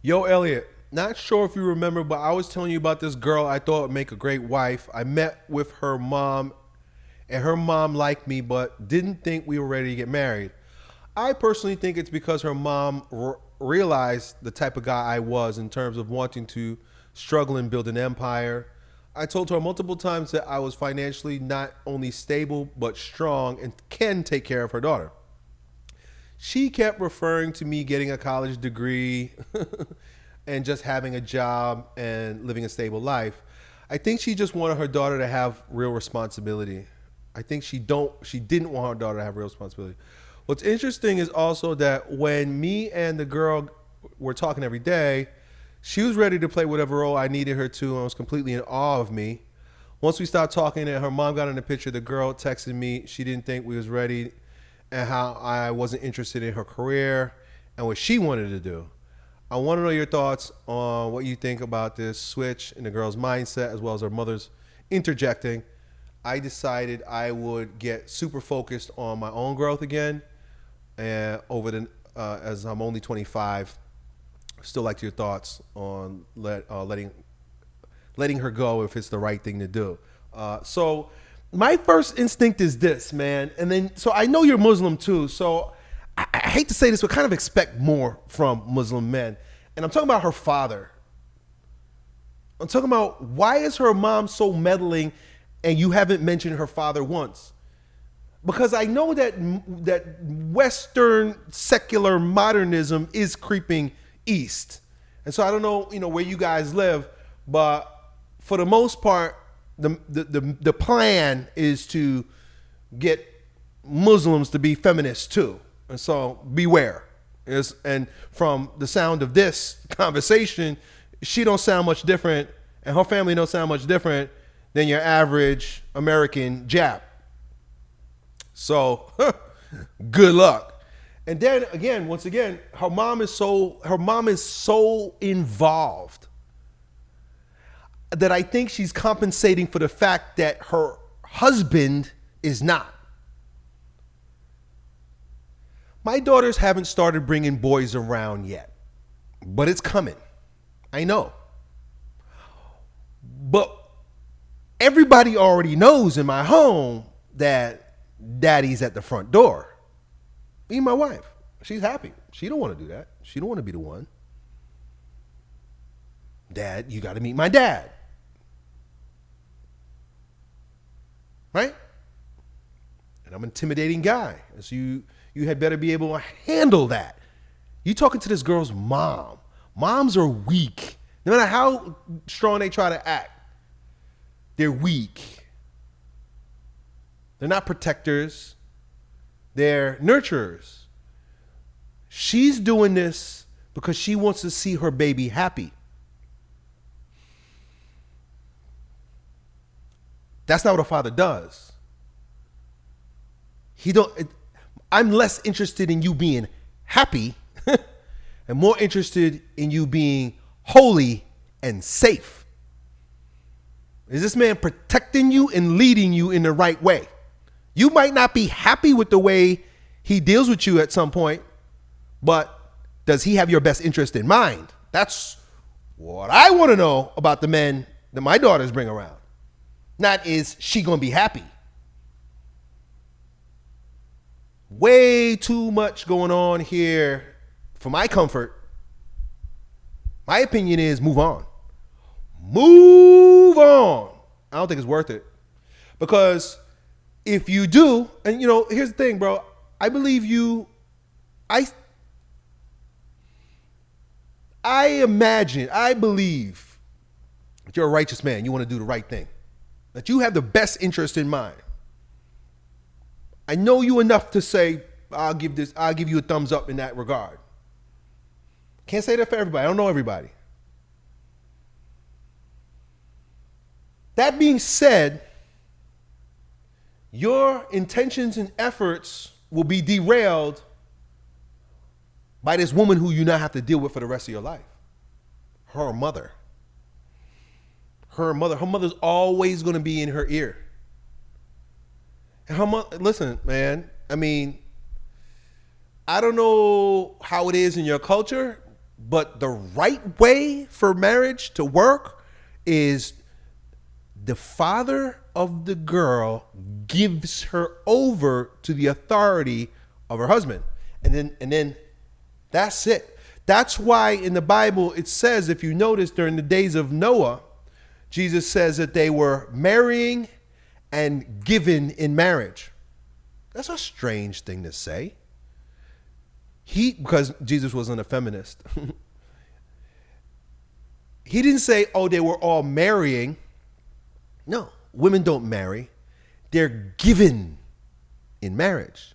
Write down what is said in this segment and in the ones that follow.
Yo, Elliot, not sure if you remember, but I was telling you about this girl I thought would make a great wife. I met with her mom, and her mom liked me, but didn't think we were ready to get married. I personally think it's because her mom realized the type of guy I was in terms of wanting to struggle and build an empire. I told her multiple times that I was financially not only stable, but strong and can take care of her daughter she kept referring to me getting a college degree and just having a job and living a stable life. I think she just wanted her daughter to have real responsibility. I think she don't she didn't want her daughter to have real responsibility. What's interesting is also that when me and the girl were talking every day, she was ready to play whatever role I needed her to and was completely in awe of me. Once we stopped talking and her mom got in the picture, the girl texted me. She didn't think we was ready and how I wasn't interested in her career and what she wanted to do. I want to know your thoughts on what you think about this switch in the girl's mindset as well as her mother's interjecting. I decided I would get super focused on my own growth again, and over the uh, as I'm only 25. Still like your thoughts on let, uh, letting letting her go if it's the right thing to do. Uh, so my first instinct is this, man. And then, so I know you're Muslim too. So I, I, hate to say this, but kind of expect more from Muslim men. And I'm talking about her father. I'm talking about why is her mom so meddling and you haven't mentioned her father once? Because I know that that Western secular modernism is creeping east. And so I don't know, you know, where you guys live, but for the most part, the, the, the, plan is to get Muslims to be feminists too. And so beware. Is and from the sound of this conversation, she don't sound much different, and her family don't sound much different than your average American Jap. So, good luck. And then again, once again, her mom is so her mom is so involved that I think she's compensating for the fact that her husband is not. My daughters haven't started bringing boys around yet, but it's coming. I know. But everybody already knows in my home that daddy's at the front door. Me my wife. She's happy. She don't want to do that. She don't want to be the one. Dad, you got to meet my dad. Right? And I'm an intimidating guy. So you you had better be able to handle that. You talking to this girl's mom. Moms are weak. No matter how strong they try to act, they're weak. They're not protectors. They're nurturers. She's doing this because she wants to see her baby happy. That's not what a father does. He don't. I'm less interested in you being happy, and more interested in you being holy and safe. Is this man protecting you and leading you in the right way? You might not be happy with the way he deals with you at some point, but does he have your best interest in mind? That's what I want to know about the men that my daughters bring around. Not is she to be happy? Way too much going on here for my comfort. My opinion is move on. Move on. I don't think it's worth it. Because if you do, and you know, here's the thing, bro. I believe you I I imagine, I believe that you're a righteous man. You want to do the right thing that you have the best interest in mind. I know you enough to say, I'll give this, I'll give you a thumbs up in that regard. Can't say that for everybody. I don't know everybody. That being said, your intentions and efforts will be derailed by this woman who you now have to deal with for the rest of your life. Her mother her mother. Her mother's always going to be in her ear. And her mother, listen, man. I mean, I don't know how it is in your culture, But the right way for marriage to work is the father of the girl gives her over to the authority of her husband. And then and then that's it. That's why in the Bible it says if you notice during the days of Noah, Jesus says that they were marrying and given in marriage. That's a strange thing to say. He because Jesus wasn't a feminist. he didn't say, "Oh, they were all marrying." No, women don't marry. They're given in marriage.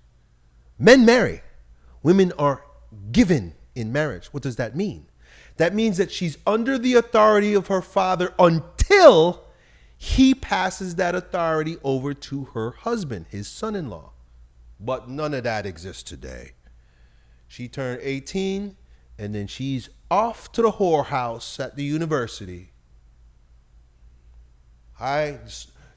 Men marry. Women are given in marriage. What does that mean? That means that she's under the authority of her father until he passes that authority over to her husband, his son in law. But none of that exists today. She turned 18 and then she's off to the whorehouse at the university I,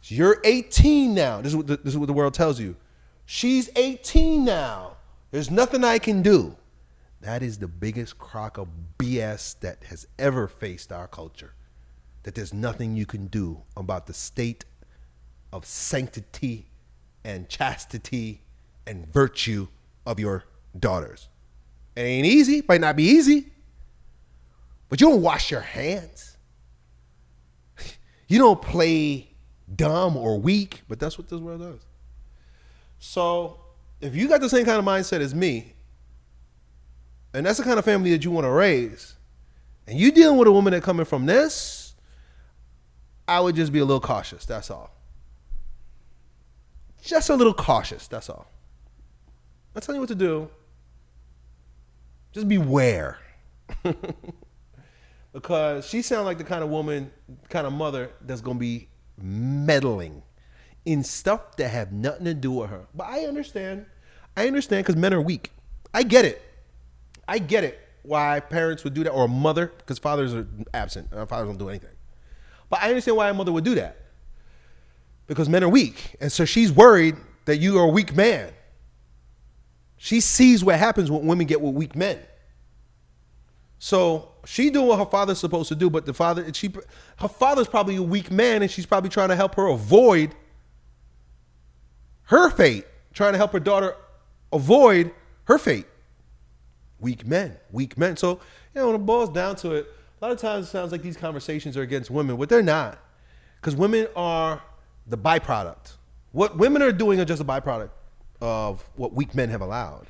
you're 18 now. This is what the, this is what the world tells you. She's 18 now. There's nothing I can do. That is the biggest crock of BS that has ever faced our culture. That there's nothing you can do about the state of sanctity and chastity and virtue of your daughters. It ain't easy, might not be easy, but you don't wash your hands. You don't play dumb or weak, but that's what this world does. So if you got the same kind of mindset as me, and that's the kind of family that you want to raise, and you dealing with a woman that coming from this, I would just be a little cautious. That's all. Just a little cautious. That's all. I'm telling you what to do. Just beware. because she sounds like the kind of woman, kind of mother that's gonna be meddling in stuff that have nothing to do with her. But I understand. I understand because men are weak. I get it. I get it why parents would do that, or a mother, because fathers are absent. Uh, fathers don't do anything. But I understand why a mother would do that. Because men are weak. And so she's worried that you are a weak man. She sees what happens when women get with weak men. So she doing what her father's supposed to do, but the father, she, her father's probably a weak man, and she's probably trying to help her avoid her fate, trying to help her daughter avoid her fate. Weak men, weak men. So you know, when it boils down to it, a lot of times it sounds like these conversations are against women, but they're not, because women are the byproduct. What women are doing are just a byproduct of what weak men have allowed.